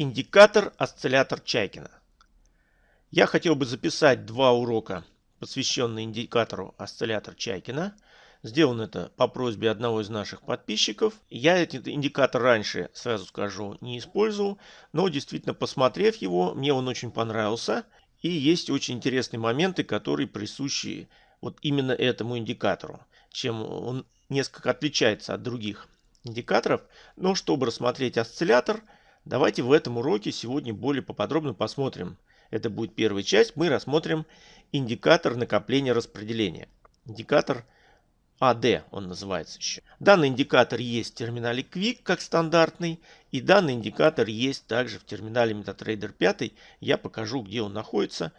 Индикатор осциллятор Чайкина. Я хотел бы записать два урока, посвященные индикатору осциллятор Чайкина. Сделано это по просьбе одного из наших подписчиков. Я этот индикатор раньше, сразу скажу, не использовал, но действительно посмотрев его, мне он очень понравился. И есть очень интересные моменты, которые присущи вот именно этому индикатору, чем он несколько отличается от других индикаторов. Но чтобы рассмотреть осциллятор – Давайте в этом уроке сегодня более поподробно посмотрим. Это будет первая часть. Мы рассмотрим индикатор накопления распределения. Индикатор AD он называется еще. Данный индикатор есть в терминале Quick как стандартный. И данный индикатор есть также в терминале MetaTrader 5. Я покажу, где он находится.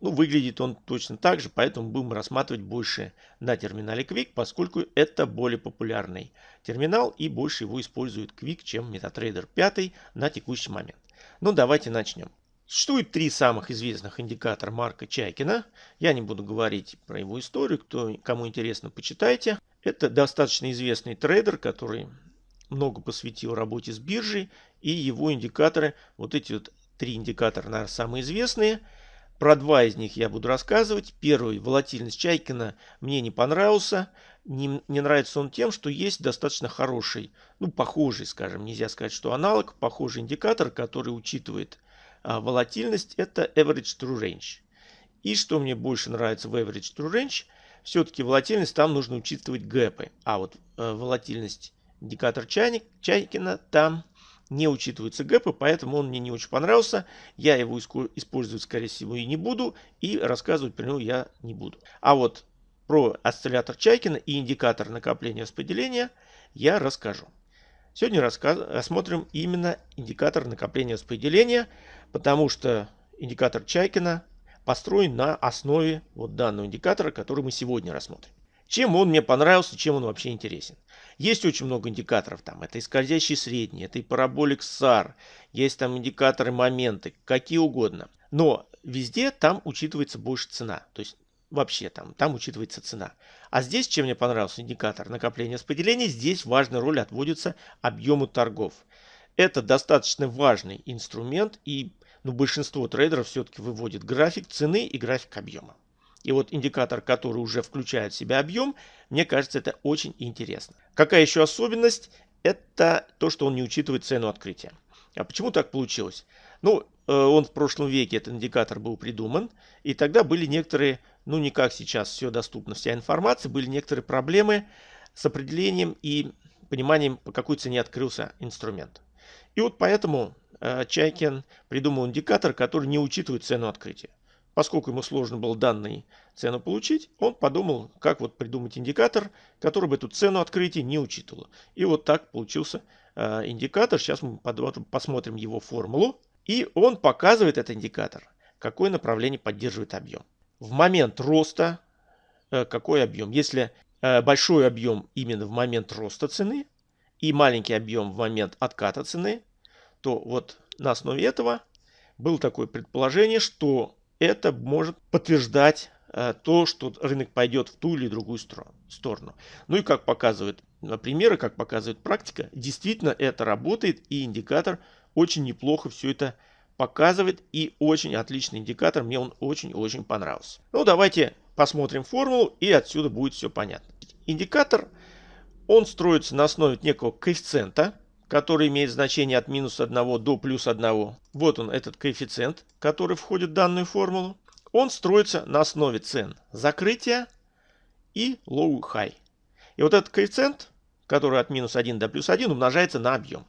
Ну, выглядит он точно так же, поэтому будем рассматривать больше на терминале Quick, поскольку это более популярный терминал и больше его использует Quick, чем MetaTrader 5 на текущий момент. Ну, давайте начнем. Существует три самых известных индикатора Марка Чайкина. Я не буду говорить про его историю, кто, кому интересно, почитайте. Это достаточно известный трейдер, который много посвятил работе с биржей. И его индикаторы, вот эти вот три индикатора, наверное, самые известные – про два из них я буду рассказывать. Первый, волатильность Чайкина, мне не понравился. Не, не нравится он тем, что есть достаточно хороший, ну похожий, скажем, нельзя сказать, что аналог, похожий индикатор, который учитывает а, волатильность, это Average True Range. И что мне больше нравится в Average True Range, все-таки волатильность там нужно учитывать гэпы. А вот э, волатильность индикатор чайник, Чайкина там не учитываются гэпы, поэтому он мне не очень понравился. Я его использовать, скорее всего, и не буду, и рассказывать про него я не буду. А вот про осциллятор Чайкина и индикатор накопления распределения я расскажу. Сегодня рассказ... рассмотрим именно индикатор накопления распределения, потому что индикатор Чайкина построен на основе вот данного индикатора, который мы сегодня рассмотрим. Чем он мне понравился, чем он вообще интересен. Есть очень много индикаторов там. Это и скользящий средний, это и параболик SAR, есть там индикаторы моменты, какие угодно. Но везде там учитывается больше цена. То есть вообще там, там учитывается цена. А здесь, чем мне понравился индикатор накопления распределения, здесь важная роль отводится объему торгов. Это достаточно важный инструмент и ну, большинство трейдеров все-таки выводит график цены и график объема. И вот индикатор, который уже включает в себя объем, мне кажется, это очень интересно. Какая еще особенность? Это то, что он не учитывает цену открытия. А почему так получилось? Ну, э, он в прошлом веке, этот индикатор был придуман, и тогда были некоторые, ну не как сейчас все доступно, вся информация, были некоторые проблемы с определением и пониманием, по какой цене открылся инструмент. И вот поэтому э, Чайкин придумал индикатор, который не учитывает цену открытия. Поскольку ему сложно было данную цену получить, он подумал, как вот придумать индикатор, который бы эту цену открытия не учитывал. И вот так получился э, индикатор. Сейчас мы посмотрим его формулу. И он показывает, этот индикатор, какое направление поддерживает объем. В момент роста э, какой объем? Если э, большой объем именно в момент роста цены и маленький объем в момент отката цены, то вот на основе этого было такое предположение, что это может подтверждать э, то, что рынок пойдет в ту или другую сторону. Ну и как показывают э, примеры, как показывает практика, действительно это работает и индикатор очень неплохо все это показывает и очень отличный индикатор, мне он очень-очень понравился. Ну давайте посмотрим формулу и отсюда будет все понятно. Индикатор, он строится на основе некого коэффициента, который имеет значение от минус 1 до плюс 1. Вот он, этот коэффициент, который входит в данную формулу. Он строится на основе цен закрытия и low high. И вот этот коэффициент, который от минус 1 до плюс 1, умножается на объем.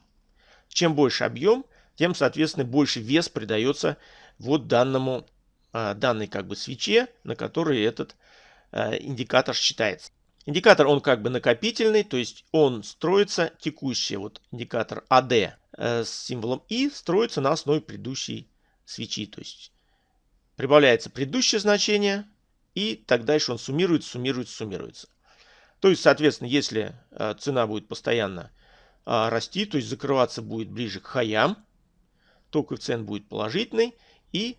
Чем больше объем, тем, соответственно, больше вес придается вот данному, а, данной как бы свече, на которой этот а, индикатор считается. Индикатор, он как бы накопительный, то есть он строится, текущий вот индикатор AD э, с символом И строится на основе предыдущей свечи. То есть прибавляется предыдущее значение, и так дальше он суммируется, суммируется, суммируется. То есть, соответственно, если э, цена будет постоянно э, расти, то есть закрываться будет ближе к хаям, то коэффициент будет положительный, и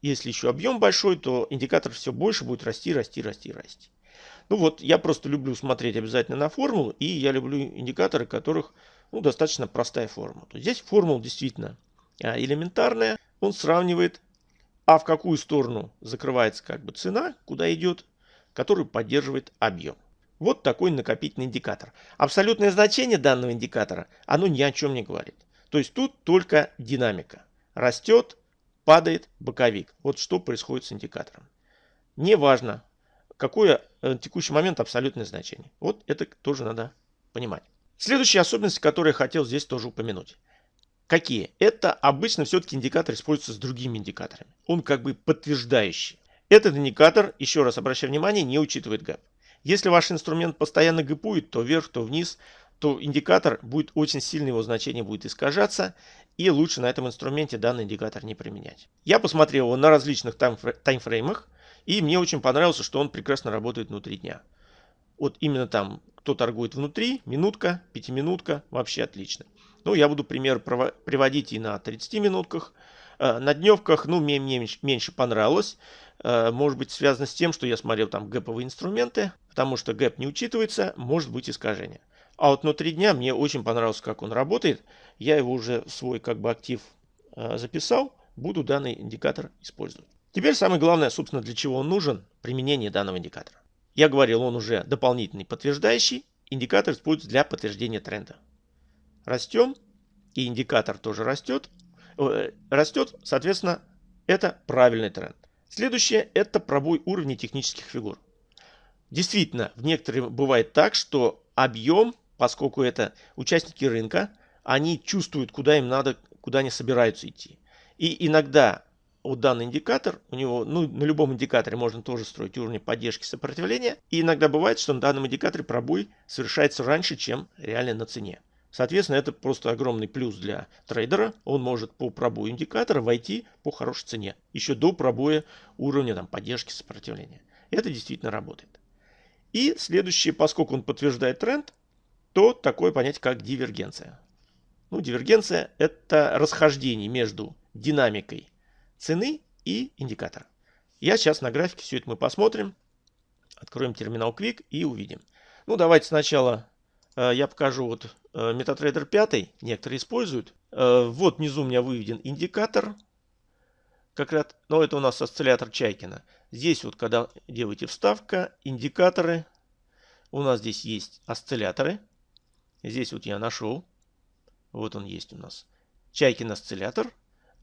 если еще объем большой, то индикатор все больше будет расти, расти, расти, расти. Ну вот, я просто люблю смотреть обязательно на формулу, и я люблю индикаторы, которых ну, достаточно простая формула. То здесь формула действительно а, элементарная. Он сравнивает, а в какую сторону закрывается как бы цена, куда идет, которую поддерживает объем. Вот такой накопительный индикатор. Абсолютное значение данного индикатора, оно ни о чем не говорит. То есть тут только динамика. Растет, падает боковик. Вот что происходит с индикатором. Неважно, какое в э, текущий момент абсолютное значение. Вот это тоже надо понимать. Следующие особенности, которые я хотел здесь тоже упомянуть. Какие? Это обычно все-таки индикатор используется с другими индикаторами. Он как бы подтверждающий. Этот индикатор, еще раз обращаю внимание, не учитывает гэп. Если ваш инструмент постоянно гэпует, то вверх, то вниз, то индикатор будет очень сильно, его значение будет искажаться, и лучше на этом инструменте данный индикатор не применять. Я посмотрел его на различных таймфреймах, и мне очень понравился, что он прекрасно работает внутри дня. Вот именно там, кто торгует внутри, минутка, пятиминутка, вообще отлично. Ну, я буду пример приводить и на 30 минутках. Э, на дневках, ну, мне, мне меньше понравилось. Э, может быть, связано с тем, что я смотрел там гэповые инструменты, потому что гэп не учитывается, может быть искажение. А вот внутри дня мне очень понравилось, как он работает. Я его уже в свой как бы актив э, записал, буду данный индикатор использовать. Теперь самое главное, собственно, для чего он нужен, применение данного индикатора. Я говорил, он уже дополнительный подтверждающий. Индикатор используется для подтверждения тренда. Растем, и индикатор тоже растет. Э, растет, соответственно, это правильный тренд. Следующее – это пробой уровня технических фигур. Действительно, в некоторых бывает так, что объем, поскольку это участники рынка, они чувствуют, куда им надо, куда они собираются идти. И иногда вот данный индикатор, у него, ну, на любом индикаторе можно тоже строить уровни поддержки сопротивления. И иногда бывает, что на данном индикаторе пробой совершается раньше, чем реально на цене. Соответственно, это просто огромный плюс для трейдера. Он может по пробою индикатора войти по хорошей цене. Еще до пробоя уровня там, поддержки сопротивления. Это действительно работает. И следующее, поскольку он подтверждает тренд, то такое понятие, как дивергенция. Ну, дивергенция – это расхождение между динамикой цены и индикатора. Я сейчас на графике все это мы посмотрим. Откроем терминал Quick и увидим. Ну, давайте сначала э, я покажу вот э, MetaTrader 5. Некоторые используют. Э, вот внизу у меня выведен индикатор. Как раз, но это у нас осциллятор Чайкина. Здесь вот, когда делаете вставка, индикаторы. У нас здесь есть осцилляторы. Здесь вот я нашел. Вот он есть у нас. Чайкин осциллятор.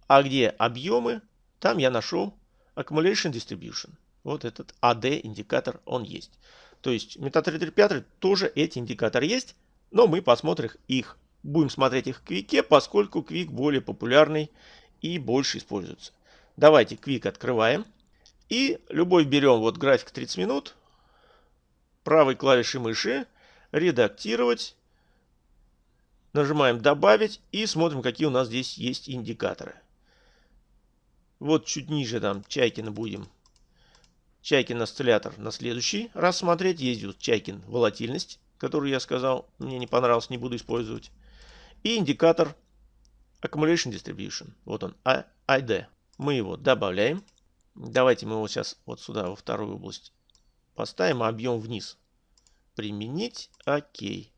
А где объемы, там я нашел Accumulation Distribution. Вот этот AD индикатор, он есть. То есть MetaTrader 5 тоже эти индикаторы есть, но мы посмотрим их, будем смотреть их в Quick, поскольку Quick более популярный и больше используется. Давайте Quick открываем. И любой берем вот график 30 минут, правой клавишей мыши, редактировать, нажимаем добавить и смотрим, какие у нас здесь есть индикаторы. Вот чуть ниже там Чайкина будем. Чайкин осциллятор на следующий раз смотреть. Есть вот Чайкин волатильность, которую я сказал, мне не понравился, не буду использовать. И индикатор Accumulation Distribution. Вот он, ID. Мы его добавляем. Давайте мы его сейчас вот сюда, во вторую область поставим, а объем вниз. Применить. Окей.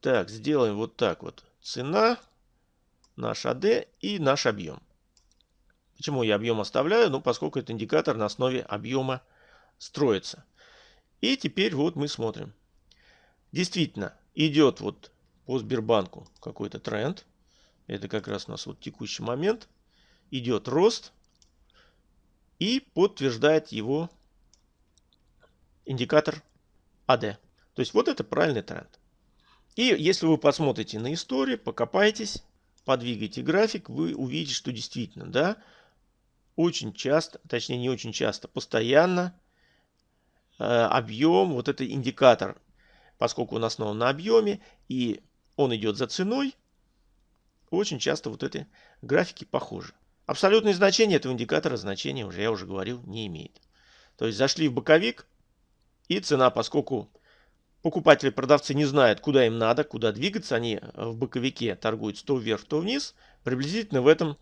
Так, сделаем вот так вот. Цена, наш AD и наш объем. Почему я объем оставляю? Ну, поскольку это индикатор на основе объема строится. И теперь вот мы смотрим. Действительно, идет вот по Сбербанку какой-то тренд. Это как раз у нас вот текущий момент. Идет рост. И подтверждает его индикатор AD. То есть вот это правильный тренд. И если вы посмотрите на историю, покопайтесь, подвигайте график, вы увидите, что действительно, да, очень часто, точнее не очень часто, постоянно э, объем, вот это индикатор, поскольку он основан на объеме и он идет за ценой, очень часто вот эти графики похожи. Абсолютное значение этого индикатора значения уже, я уже говорил, не имеет. То есть зашли в боковик и цена, поскольку покупатели продавцы не знают, куда им надо, куда двигаться, они в боковике торгуют то вверх, то вниз, приблизительно в этом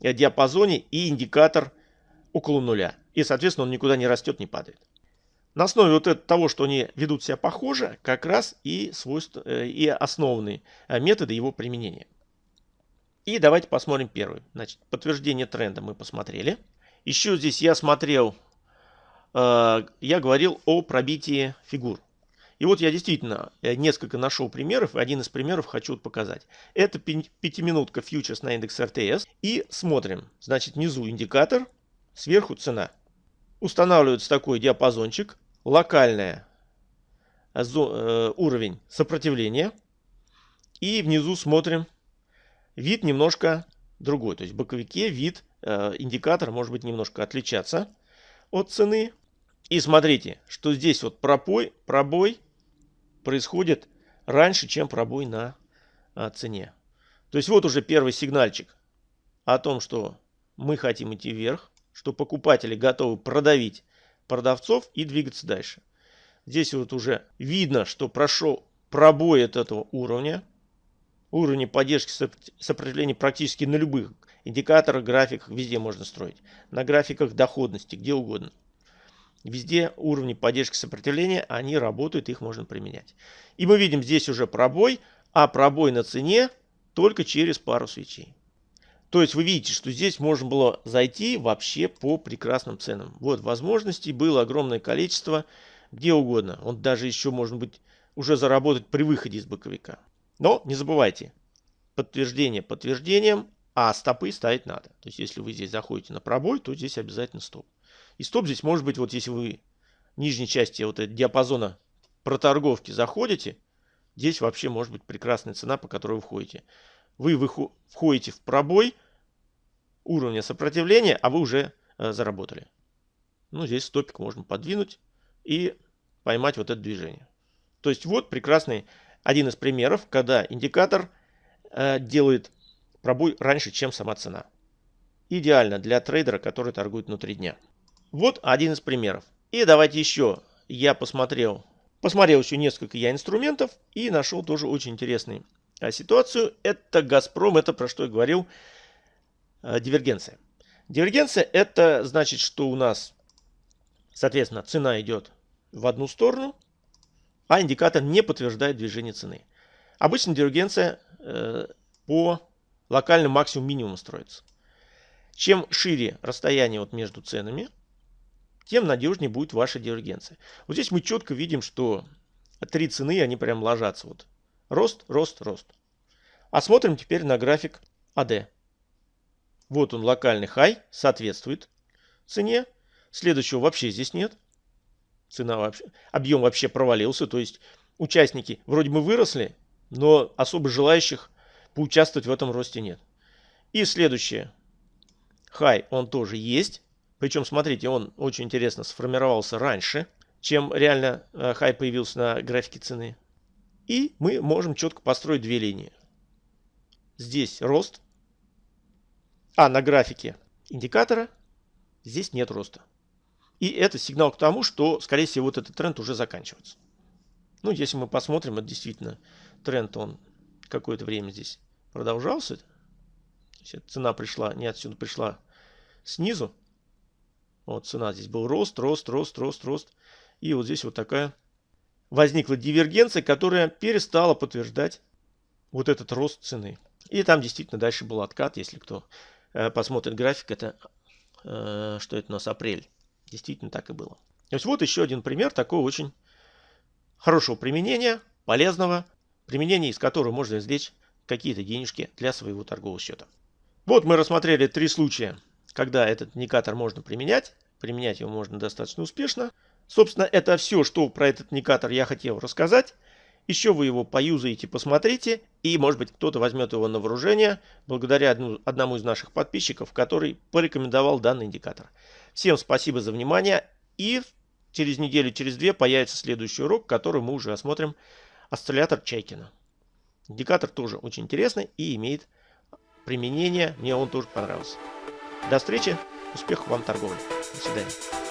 диапазоне и индикатор около нуля. И, соответственно, он никуда не растет, не падает. На основе вот этого, того, что они ведут себя похоже, как раз и, свойства, э, и основные э, методы его применения. И давайте посмотрим первый. Значит, подтверждение тренда мы посмотрели. Еще здесь я смотрел, э, я говорил о пробитии фигур. И вот я действительно э, несколько нашел примеров, один из примеров хочу показать. Это пятиминутка фьючерс на индекс РТС. И смотрим, значит, внизу индикатор, сверху цена. Устанавливается такой диапазончик, локальная э, э, уровень сопротивления. И внизу смотрим, вид немножко другой. То есть в боковике вид, индикатор может быть немножко отличаться от цены. И смотрите, что здесь вот пробой, пробой происходит раньше, чем пробой на а, цене. То есть вот уже первый сигнальчик о том, что мы хотим идти вверх, что покупатели готовы продавить продавцов и двигаться дальше. Здесь вот уже видно, что прошел пробой от этого уровня. Уровни поддержки сопротивления практически на любых индикаторах, графиках, везде можно строить. На графиках доходности, где угодно. Везде уровни поддержки сопротивления, они работают, их можно применять. И мы видим здесь уже пробой, а пробой на цене только через пару свечей. То есть вы видите, что здесь можно было зайти вообще по прекрасным ценам. Вот возможностей было огромное количество, где угодно. Он даже еще может быть уже заработать при выходе из боковика. Но не забывайте, подтверждение подтверждением, а стопы ставить надо. То есть если вы здесь заходите на пробой, то здесь обязательно стоп. И стоп здесь может быть, вот если вы в нижней части вот этого диапазона проторговки заходите, здесь вообще может быть прекрасная цена, по которой вы входите. Вы входите в пробой уровня сопротивления, а вы уже э, заработали. Ну, здесь стопик можно подвинуть и поймать вот это движение. То есть вот прекрасный один из примеров, когда индикатор э, делает пробой раньше, чем сама цена. Идеально для трейдера, который торгует внутри дня. Вот один из примеров. И давайте еще. Я посмотрел, посмотрел еще несколько я инструментов и нашел тоже очень интересную а, ситуацию. Это Газпром, это про что я говорил, а, дивергенция. Дивергенция это значит, что у нас, соответственно, цена идет в одну сторону, а индикатор не подтверждает движение цены. Обычно дивергенция э, по локальному максимум минимуму строится. Чем шире расстояние вот между ценами, тем надежнее будет ваша дивергенция. Вот здесь мы четко видим, что три цены, они прям ложатся. Вот. Рост, рост, рост. А смотрим теперь на график AD. Вот он, локальный хай, соответствует цене. Следующего вообще здесь нет. Цена вообще, объем вообще провалился. То есть участники вроде бы выросли, но особо желающих поучаствовать в этом росте нет. И следующее. Хай, он тоже есть. Причем, смотрите, он очень интересно сформировался раньше, чем реально э, хай появился на графике цены. И мы можем четко построить две линии. Здесь рост, а на графике индикатора здесь нет роста. И это сигнал к тому, что, скорее всего, вот этот тренд уже заканчивается. Ну, если мы посмотрим, это действительно тренд, он какое-то время здесь продолжался. цена пришла, не отсюда пришла снизу. Вот цена здесь был рост, рост, рост, рост, рост. И вот здесь вот такая возникла дивергенция, которая перестала подтверждать вот этот рост цены. И там действительно дальше был откат, если кто э, посмотрит график, это э, что это у нас апрель. Действительно так и было. То есть вот еще один пример такого очень хорошего применения, полезного, применения из которого можно извлечь какие-то денежки для своего торгового счета. Вот мы рассмотрели три случая когда этот индикатор можно применять. Применять его можно достаточно успешно. Собственно, это все, что про этот индикатор я хотел рассказать. Еще вы его поюзаете, посмотрите, и, может быть, кто-то возьмет его на вооружение благодаря одну, одному из наших подписчиков, который порекомендовал данный индикатор. Всем спасибо за внимание, и через неделю, через две появится следующий урок, который мы уже осмотрим осциллятор Чайкина. Индикатор тоже очень интересный и имеет применение, мне он тоже понравился. До встречи, успехов вам в торговле. До свидания.